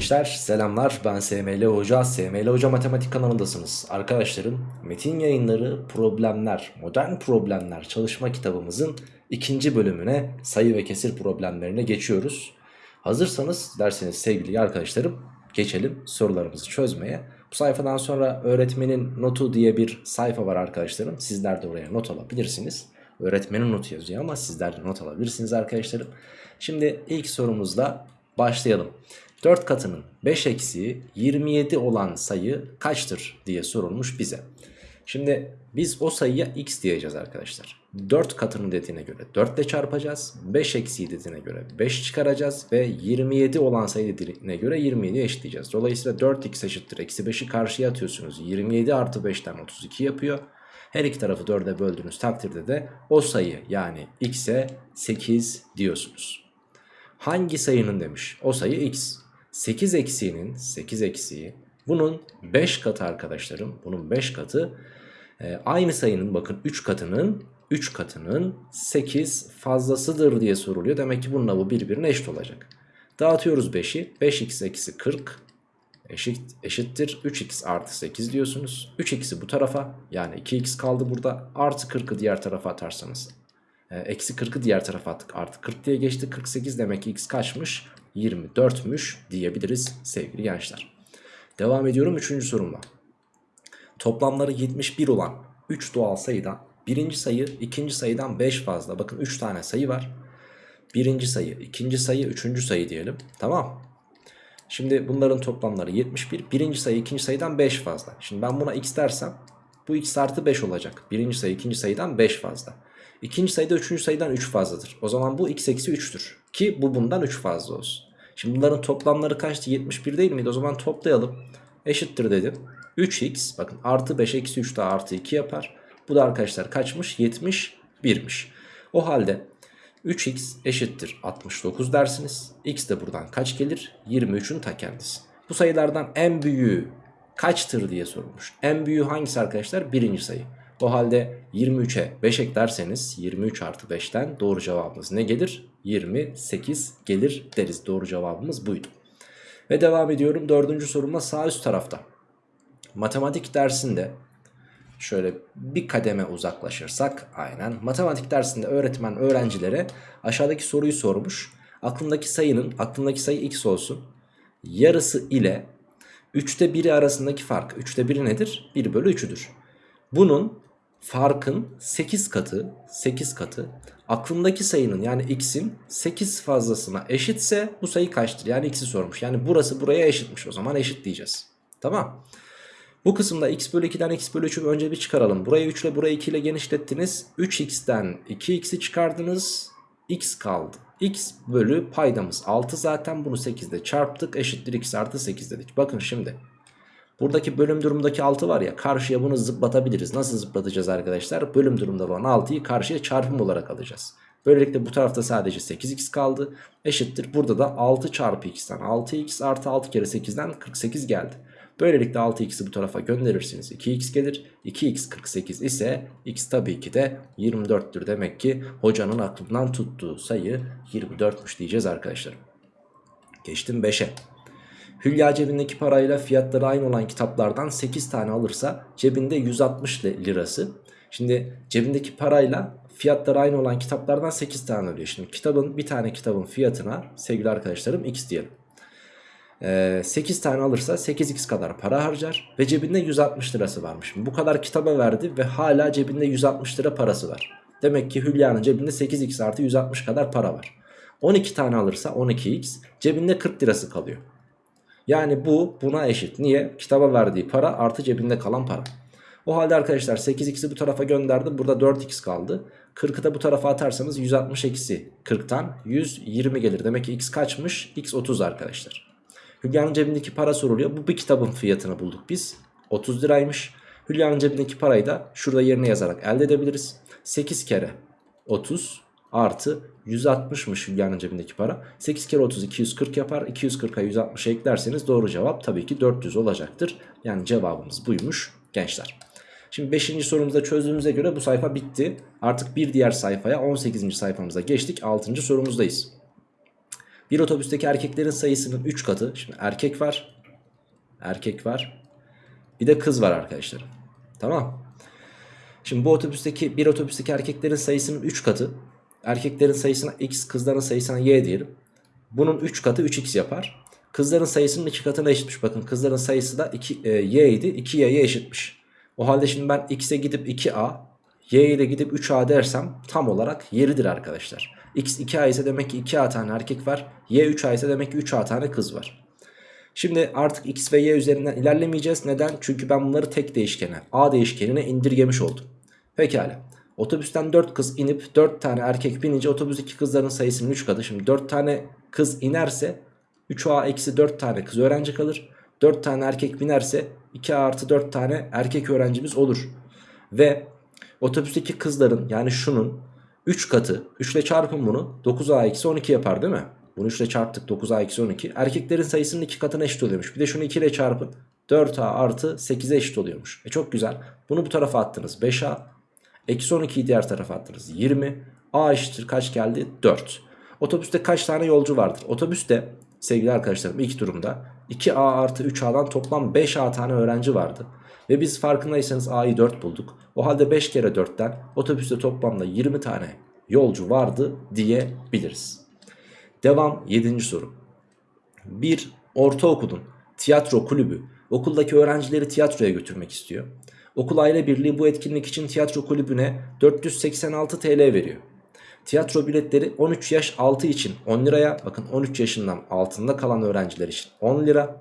gençler selamlar. Ben SML Hoca. SML Hoca Matematik kanalındasınız. Arkadaşlarım metin yayınları problemler modern problemler çalışma kitabımızın ikinci bölümüne sayı ve kesir problemlerine geçiyoruz. Hazırsanız derseniz sevgili arkadaşlarım geçelim sorularımızı çözmeye. Bu sayfadan sonra öğretmenin notu diye bir sayfa var arkadaşlarım. Sizler de oraya not alabilirsiniz. Öğretmenin notu yazıyor ama sizler de not alabilirsiniz arkadaşlarım. Şimdi ilk sorumuzla başlayalım 4 katının 5 eksiği 27 olan sayı kaçtır diye sorulmuş bize. Şimdi biz o sayıya x diyeceğiz arkadaşlar. 4 katının dediğine göre 4 ile çarpacağız. 5 eksiği dediğine göre 5 çıkaracağız. Ve 27 olan sayı dediğine göre 27 eşitleyeceğiz. Dolayısıyla 4x eşittir. Eksi 5'i karşıya atıyorsunuz. 27 artı 5'ten 32 yapıyor. Her iki tarafı 4'e böldüğünüz takdirde de o sayı yani x'e 8 diyorsunuz. Hangi sayının demiş? O sayı x. 8 eksiğinin 8 eksiği bunun 5 katı arkadaşlarım bunun 5 katı e, aynı sayının bakın 3 katının 3 katının 8 fazlasıdır diye soruluyor. Demek ki bununla bu birbirine eşit olacak. Dağıtıyoruz 5'i 5x eksi 40 eşit, eşittir 3x artı 8 diyorsunuz. 3x'i bu tarafa yani 2x kaldı burada artı 40'ı diğer tarafa atarsanız. E, eksi 40'ı diğer tarafa attık artı 40 diye geçti 48 demek ki x kaçmış 24'müş diyebiliriz sevgili gençler. Devam ediyorum 3. sorumla. Toplamları 71 olan 3 doğal sayıdan birinci sayı ikinci sayıdan 5 fazla. Bakın 3 tane sayı var. Birinci sayı, ikinci sayı, üçüncü sayı diyelim. Tamam. Şimdi bunların toplamları 71. Birinci sayı ikinci sayıdan 5 fazla. Şimdi ben buna x dersem bu x artı 5 olacak. Birinci sayı ikinci sayıdan 5 fazla. İkinci sayıda üçüncü sayıdan 3 fazladır. O zaman bu x eksi 3'tür. Ki bu bundan 3 fazla olsun. Şimdi bunların toplamları kaçtı? 71 değil miydi? O zaman toplayalım. Eşittir dedim. 3x bakın artı 5 eksi 3 daha artı 2 yapar. Bu da arkadaşlar kaçmış? 71'miş. O halde 3x eşittir 69 dersiniz. x de buradan kaç gelir? 23'ün ta kendisi. Bu sayılardan en büyüğü kaçtır diye sorulmuş. En büyüğü hangisi arkadaşlar? Birinci sayı. O halde 23'e 5 eklerseniz 23 artı 5'ten doğru cevabımız ne gelir? 28 gelir deriz. Doğru cevabımız buydu. Ve devam ediyorum dördüncü sorumla sağ üst tarafta. Matematik dersinde şöyle bir kademe uzaklaşırsak aynen. Matematik dersinde öğretmen öğrencilere aşağıdaki soruyu sormuş. Aklındaki sayının aklındaki sayı x olsun. Yarısı ile 3'te 1'i arasındaki fark. 3'te 1'i nedir? 1 bölü 3'üdür. Bunun farkın 8 katı 8 katı aklındaki sayının yani x'in 8 fazlasına eşitse bu sayı kaçtır? Yani x'i sormuş. Yani burası buraya eşitmiş o zaman eşit diyeceğiz. Tamam. Bu kısımda x bölü 2'den x bölü 3'ü önce bir çıkaralım. Burayı 3 ile burayı 2 ile genişlettiniz. 3x'ten 2x'i çıkardınız. x kaldı. x bölü paydamız 6 zaten bunu 8'de çarptık. Eşittir x artı 8 dedik. Bakın şimdi. Buradaki bölüm durumdaki 6 var ya karşıya bunu zıplatabiliriz. Nasıl zıplatacağız arkadaşlar? Bölüm durumda olan 6'yı karşıya çarpım olarak alacağız. Böylelikle bu tarafta sadece 8x kaldı. Eşittir. Burada da 6 çarpı x'ten 6x artı 6 kere 8'den 48 geldi. Böylelikle 6x'i bu tarafa gönderirsiniz. 2x gelir. 2x 48 ise x tabii ki de 24'tür. Demek ki hocanın aklından tuttuğu sayı 24'müş diyeceğiz arkadaşlar. Geçtim 5'e. Hülya cebindeki parayla fiyatları aynı olan kitaplardan 8 tane alırsa cebinde 160 lirası. Şimdi cebindeki parayla fiyatları aynı olan kitaplardan 8 tane alıyor. Şimdi kitabın bir tane kitabın fiyatına sevgili arkadaşlarım x diyelim. 8 ee, tane alırsa 8x kadar para harcar ve cebinde 160 lirası varmış. Bu kadar kitaba verdi ve hala cebinde 160 lira parası var. Demek ki Hülya'nın cebinde 8x artı 160 kadar para var. 12 tane alırsa 12x cebinde 40 lirası kalıyor. Yani bu buna eşit. Niye? Kitaba verdiği para artı cebinde kalan para. O halde arkadaşlar 8x'i bu tarafa gönderdim. Burada 4x kaldı. 40'ı da bu tarafa atarsanız 160 eksi 40'tan 120 gelir. Demek ki x kaçmış? x 30 arkadaşlar. Hülya'nın cebindeki para soruluyor. Bu bir kitabın fiyatını bulduk biz. 30 liraymış. Hülya'nın cebindeki parayı da şurada yerine yazarak elde edebiliriz. 8 kere 30 artı 160'mış Hülya'nın cebindeki para. 8 kere 30 240 yapar. 240'a 160 eklerseniz doğru cevap tabii ki 400 olacaktır. Yani cevabımız buymuş gençler. Şimdi 5. sorumuzda çözdüğümüze göre bu sayfa bitti. Artık bir diğer sayfaya 18. sayfamıza geçtik. 6. sorumuzdayız. Bir otobüsteki erkeklerin sayısının 3 katı. Şimdi erkek var. Erkek var. Bir de kız var arkadaşlarım. Tamam. Şimdi bu otobüsteki bir otobüsteki erkeklerin sayısının 3 katı. Erkeklerin sayısına x, kızların sayısına y diyelim. Bunun 3 katı 3x yapar. Kızların sayısının 2 katına eşitmiş. Bakın kızların sayısı da 2, e, y idi. 2y'ye eşitmiş. O halde şimdi ben x'e gidip 2a, y'ye de gidip 3a dersem tam olarak yeridir arkadaşlar. x 2a ise demek ki 2a tane erkek var. y 3a ise demek ki 3a tane kız var. Şimdi artık x ve y üzerinden ilerlemeyeceğiz. Neden? Çünkü ben bunları tek değişkene, a değişkenine indirgemiş oldum. Pekala. Otobüsten 4 kız inip 4 tane erkek binince otobüsteki kızların sayısının 3 katı. Şimdi 4 tane kız inerse 3a eksi 4 tane kız öğrenci kalır. 4 tane erkek binerse 2a artı 4 tane erkek öğrencimiz olur. Ve otobüsteki kızların yani şunun 3 katı 3 ile çarpın bunu 9a eksi 12 yapar değil mi? Bunu 3 ile çarptık 9a eksi 12. Erkeklerin sayısının 2 katına eşit oluyormuş. Bir de şunu 2 ile çarpın 4a artı 8'e eşit oluyormuş. E çok güzel. Bunu bu tarafa attınız 5a. Eksi 12'yi diğer tarafa attınız 20. A eşittir kaç geldi? 4. Otobüste kaç tane yolcu vardır? Otobüste sevgili arkadaşlarım ilk durumda 2A artı 3A'dan toplam 5A tane öğrenci vardı. Ve biz farkındaysanız A'yı 4 bulduk. O halde 5 kere 4'ten otobüste toplamda 20 tane yolcu vardı diyebiliriz. Devam 7. soru. Bir ortaokulun tiyatro kulübü okuldaki öğrencileri tiyatroya götürmek istiyor. Okul aile birliği bu etkinlik için tiyatro kulübüne 486 TL veriyor. Tiyatro biletleri 13 yaş altı için 10 liraya bakın 13 yaşından altında kalan öğrenciler için 10 lira.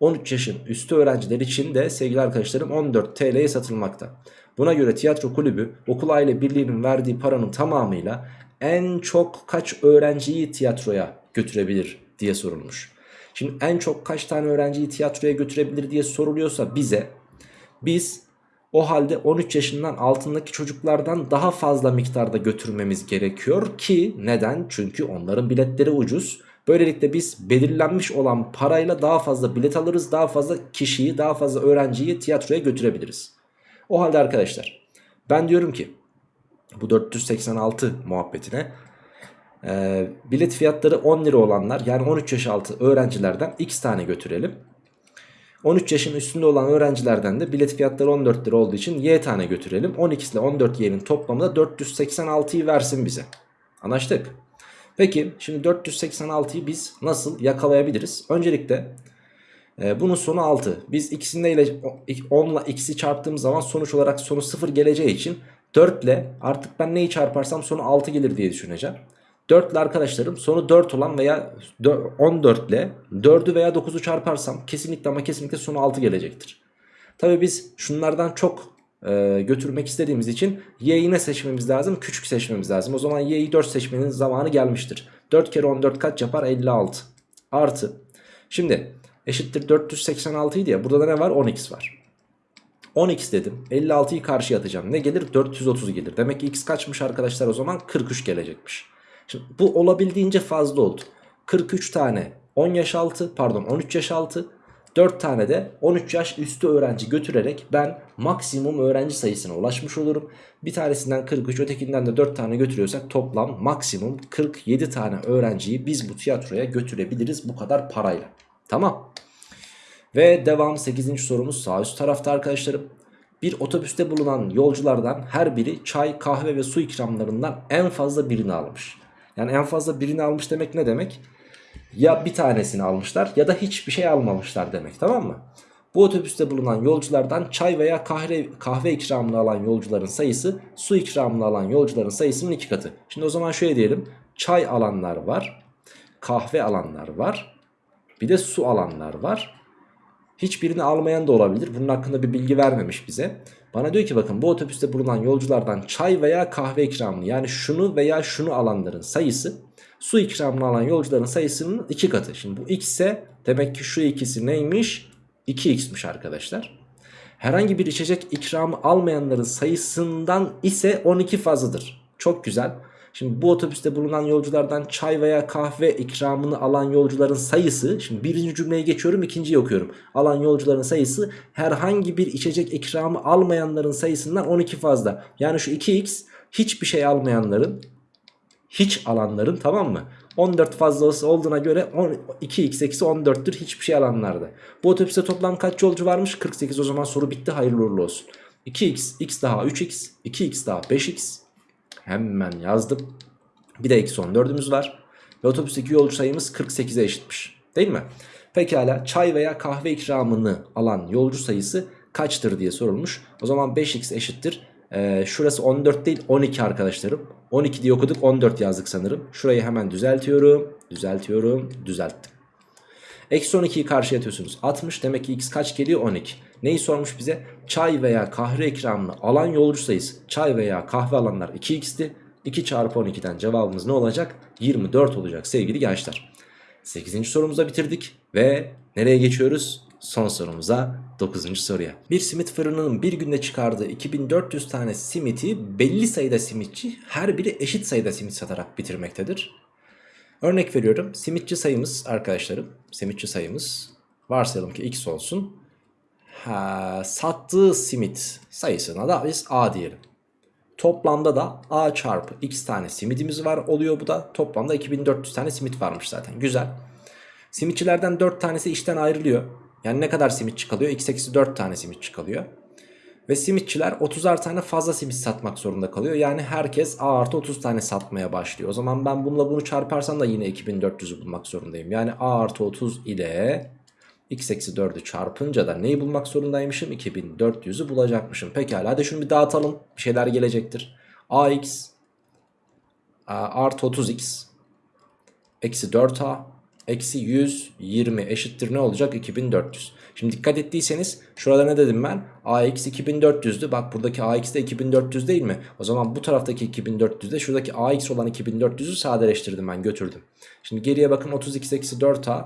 13 yaşın üstü öğrenciler için de sevgili arkadaşlarım 14 TL'ye satılmakta. Buna göre tiyatro kulübü okul aile birliğinin verdiği paranın tamamıyla en çok kaç öğrenciyi tiyatroya götürebilir diye sorulmuş. Şimdi en çok kaç tane öğrenciyi tiyatroya götürebilir diye soruluyorsa bize biz o halde 13 yaşından altındaki çocuklardan daha fazla miktarda götürmemiz gerekiyor ki neden? Çünkü onların biletleri ucuz. Böylelikle biz belirlenmiş olan parayla daha fazla bilet alırız. Daha fazla kişiyi, daha fazla öğrenciyi tiyatroya götürebiliriz. O halde arkadaşlar ben diyorum ki bu 486 muhabbetine e, bilet fiyatları 10 lira olanlar yani 13 yaş altı öğrencilerden x tane götürelim. 13 yaşın üstünde olan öğrencilerden de bilet fiyatları 14 lira olduğu için y tane götürelim. 12 ile 14 y'nin toplamı da 486'yı versin bize. Anlaştık. Peki şimdi 486'yı biz nasıl yakalayabiliriz? Öncelikle e, bunun sonu 6. Biz ikisinde ile 10 ile x'i çarptığım zaman sonuç olarak sonu 0 geleceği için 4 ile artık ben neyi çarparsam sonu 6 gelir diye düşüneceğim. 4 ile arkadaşlarım sonu 4 olan veya 14 ile 4'ü veya 9'u çarparsam kesinlikle ama kesinlikle sonu 6 gelecektir. Tabi biz şunlardan çok e, götürmek istediğimiz için y'yi ne seçmemiz lazım? Küçük seçmemiz lazım. O zaman y'yi 4 seçmenin zamanı gelmiştir. 4 kere 14 kaç yapar? 56. Artı. Şimdi eşittir 486 idi ya burada da ne var? 10x var. 10x dedim. 56'yı karşıya atacağım. Ne gelir? 430 gelir. Demek ki x kaçmış arkadaşlar o zaman? 43 gelecekmiş. Bu olabildiğince fazla oldu. 43 tane 10 yaş altı pardon 13 yaş altı 4 tane de 13 yaş üstü öğrenci götürerek ben maksimum öğrenci sayısına ulaşmış olurum. Bir tanesinden 43 ötekinden de 4 tane götürüyorsak toplam maksimum 47 tane öğrenciyi biz bu tiyatroya götürebiliriz bu kadar parayla. Tamam. Ve devam 8. sorumuz sağ üst tarafta arkadaşlarım. Bir otobüste bulunan yolculardan her biri çay, kahve ve su ikramlarından en fazla birini almış. Yani en fazla birini almış demek ne demek? Ya bir tanesini almışlar ya da hiçbir şey almamışlar demek tamam mı? Bu otobüste bulunan yolculardan çay veya kahve, kahve ikramını alan yolcuların sayısı su ikramını alan yolcuların sayısının iki katı. Şimdi o zaman şöyle diyelim çay alanlar var, kahve alanlar var, bir de su alanlar var. Hiçbirini almayan da olabilir. Bunun hakkında bir bilgi vermemiş bize. Bana diyor ki bakın bu otobüste bulunan yolculardan çay veya kahve ikramını yani şunu veya şunu alanların sayısı su ikramını alan yolcuların sayısının iki katı. Şimdi bu x ise demek ki şu ikisi neymiş? 2x'miş arkadaşlar. Herhangi bir içecek ikramı almayanların sayısından ise 12 fazladır. Çok güzel. Şimdi bu otobüste bulunan yolculardan çay veya kahve ikramını alan yolcuların sayısı Şimdi birinci cümleye geçiyorum ikinciyi okuyorum Alan yolcuların sayısı herhangi bir içecek ikramı almayanların sayısından 12 fazla Yani şu 2x hiçbir şey almayanların hiç alanların tamam mı 14 fazlası olduğuna göre 10 2x eksi 14'tür hiçbir şey alanlarda. Bu otobüste toplam kaç yolcu varmış? 48 o zaman soru bitti hayırlı uğurlu olsun. 2x, x daha 3x, 2x daha 5x. Hemen yazdım. Bir de eksi 14'ümüz var. Ve otobüsteki yolcu sayımız 48'e eşitmiş. Değil mi? Pekala çay veya kahve ikramını alan yolcu sayısı kaçtır diye sorulmuş. O zaman 5x eşittir. Ee, şurası 14 değil 12 arkadaşlarım. 12 diye okuduk 14 yazdık sanırım. Şurayı hemen düzeltiyorum. Düzeltiyorum. Düzelttim. Eksi 12'yi karşıya atıyorsunuz. 60 demek ki x kaç geliyor? 12. Neyi sormuş bize? Çay veya kahve ikramını alan yolcu sayısı. Çay veya kahve alanlar 2x'ti. 2 çarpı 12'den cevabımız ne olacak? 24 olacak sevgili gençler. 8. sorumuza bitirdik ve nereye geçiyoruz? Son sorumuza 9. soruya. Bir simit fırınının bir günde çıkardığı 2400 tane simiti belli sayıda simitçi her biri eşit sayıda simit satarak bitirmektedir. Örnek veriyorum simitçi sayımız arkadaşlarım simitçi sayımız varsayalım ki x olsun. Ha, sattığı simit sayısına da biz a diyelim. Toplamda da a çarpı x tane simidimiz var oluyor bu da. Toplamda 2400 tane simit varmış zaten güzel. Simitçilerden 4 tanesi işten ayrılıyor. Yani ne kadar simitçi kalıyor? x eksi 4 tane simitçi kalıyor. Ve simitçiler 30'ar tane fazla simit satmak zorunda kalıyor. Yani herkes A artı 30 tane satmaya başlıyor. O zaman ben bununla bunu çarparsam da yine 2400'ü bulmak zorundayım. Yani A artı 30 ile x eksi 4'ü çarpınca da neyi bulmak zorundaymışım? 2400'ü bulacakmışım. Pekala hadi şunu bir dağıtalım. Bir şeyler gelecektir. AX artı 30x eksi 4a eksi 120 eşittir ne olacak? 2400. Şimdi dikkat ettiyseniz şurada ne dedim ben? AX 2400'dü. Bak buradaki AX de 2400 değil mi? O zaman bu taraftaki 2400 de şuradaki AX olan 2400'ü sadeleştirdim ben götürdüm. Şimdi geriye bakın 32 eksi 4A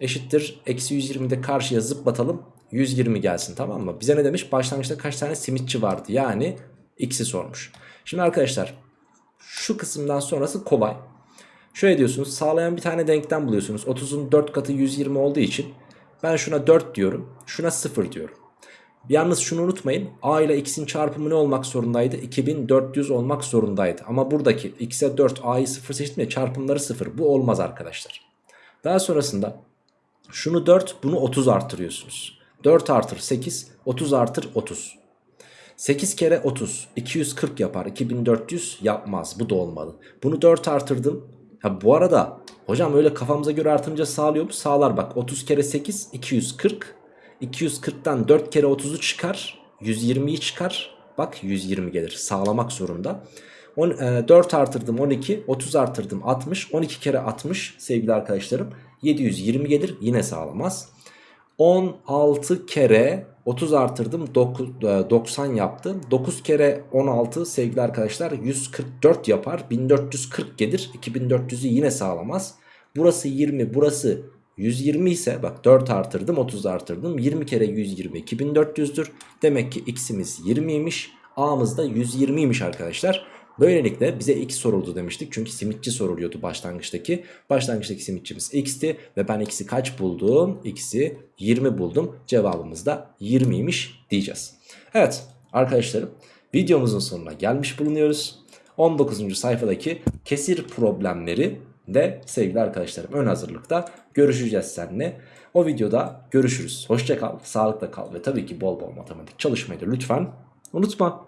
eşittir. Eksi 120'de de karşıya zıplatalım. 120 gelsin tamam mı? Bize ne demiş? Başlangıçta kaç tane simitçi vardı? Yani x'i sormuş. Şimdi arkadaşlar şu kısımdan sonrası kolay. Şöyle diyorsunuz sağlayan bir tane denklem buluyorsunuz. 30'un 4 katı 120 olduğu için ben şuna 4 diyorum. Şuna 0 diyorum. Yalnız şunu unutmayın. A ile x'in çarpımı ne olmak zorundaydı? 2400 olmak zorundaydı. Ama buradaki x'e 4 a'yı 0 seçtim ya çarpımları 0. Bu olmaz arkadaşlar. Daha sonrasında şunu 4 bunu 30 artırıyorsunuz. 4 artır 8 30 artır 30. 8 kere 30 240 yapar 2400 yapmaz bu da olmalı. Bunu 4 artırdım. Ha bu arada hocam öyle kafamıza göre artınca sağlıyor mu? Sağlar bak 30 kere 8 240. 240'tan 4 kere 30'u çıkar. 120'yi çıkar. Bak 120 gelir. Sağlamak zorunda. On, e, 4 artırdım 12. 30 artırdım 60. 12 kere 60 sevgili arkadaşlarım. 720 gelir. Yine sağlamaz. 16 kere 30 artırdım 9, e, 90 yaptı. 9 kere 16 sevgili arkadaşlar 144 yapar. 1440 gelir. 2400'ü yine sağlamaz. Burası 20 burası 120 ise bak 4 artırdım 30 artırdım. 20 kere 120 2400'dür. Demek ki x'imiz 20'ymiş. A'mız da 120'ymiş arkadaşlar. Böylelikle bize x soruldu demiştik. Çünkü simitçi soruluyordu başlangıçtaki. Başlangıçtaki simitçimiz x'ti. Ve ben x'i kaç buldum? x'i 20 buldum. Cevabımız da 20'ymiş diyeceğiz. Evet arkadaşlarım videomuzun sonuna gelmiş bulunuyoruz. 19. sayfadaki kesir problemleri de sevgili arkadaşlarım ön hazırlıkta görüşeceğiz seninle. O videoda görüşürüz. Hoşça kal, sağlıkla kal ve tabii ki bol bol matematik çalışmayı da lütfen unutma.